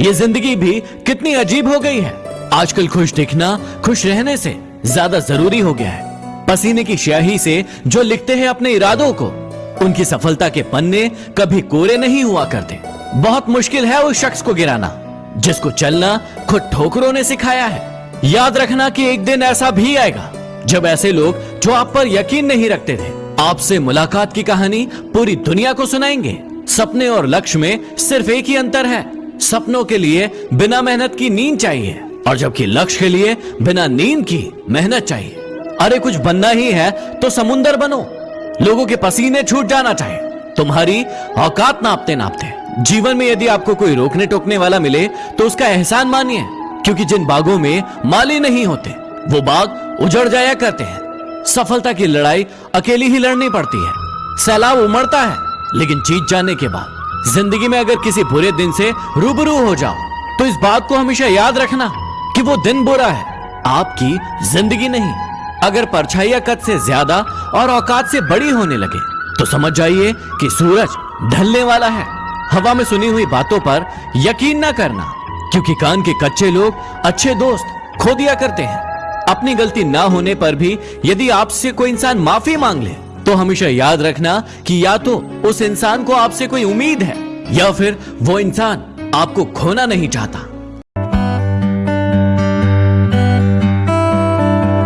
ये ज़िंदगी भी कितनी अजीब हो गई है। आजकल खुश दिखना, खुश रहने से ज़्यादा ज़रूरी हो गया है। पसीने की स्याही से जो लिखते हैं अपने इरादों को, उनकी सफलता के पन्ने कभी कोरे नहीं हुआ करते। बहुत मुश्किल है उस शख्स को गिराना, जिसको चलना खुद ठोकरों ने सिखाया है। याद रखना कि एक दिन ऐसा भी आएगा, जब ऐसे लोग जो आप पर यकीन नहीं रखते थे, आपसे मुलाकात की कहानी पूरी दुनिया को सुनाएँगे। सपने और लक्ष्य में सिर्फ़ एक ही अंतर है सपनों के लिए बिना मेहनत की नींद चाहिए और जबकि लक्ष्य के लिए बिना नींद की मेहनत चाहिए। अरे, कुछ बनना ही है तो समुंदर बनो। लोगों के पसीने छूट जाना चाहिए। तुम्हारी औकात नापते नापते जीवन में यदि आपको कोई रोकने टोकने वाला मिले तो उसका एहसान मानिए। क्योंकि जिन बागों में माली नहीं होते, वो बाग उजड़ जाया करते हैं। सफलता की लड़ाई अकेली ही लड़नी पड़ती है। सैलाब उमड़ता है, लेकिन जीत जाने के बाद ज़िंदगी में अगर किसी बुरे दिन से रूबरू हो जाओ तो इस बात को हमेशा याद रखना कि वो दिन बुरा है, आपकी ज़िंदगी नहीं। अगर परछाइयाँ कद से ज़्यादा और औकात से बड़ी होने लगे तो समझ जाइए कि सूरज ढलने वाला है। हवा में सुनी हुई बातों पर यकीन ना करना, क्योंकि कान के कच्चे लोग अच्छे दोस्त खो दिया करते हैं। अपनी गलती ना होने पर भी यदि आपसे कोई इंसान माफ़ी मांग ले तो हमेशा याद रखना कि या तो उस इंसान को आपसे कोई उम्मीद है, या फिर वो इंसान आपको खोना नहीं चाहता।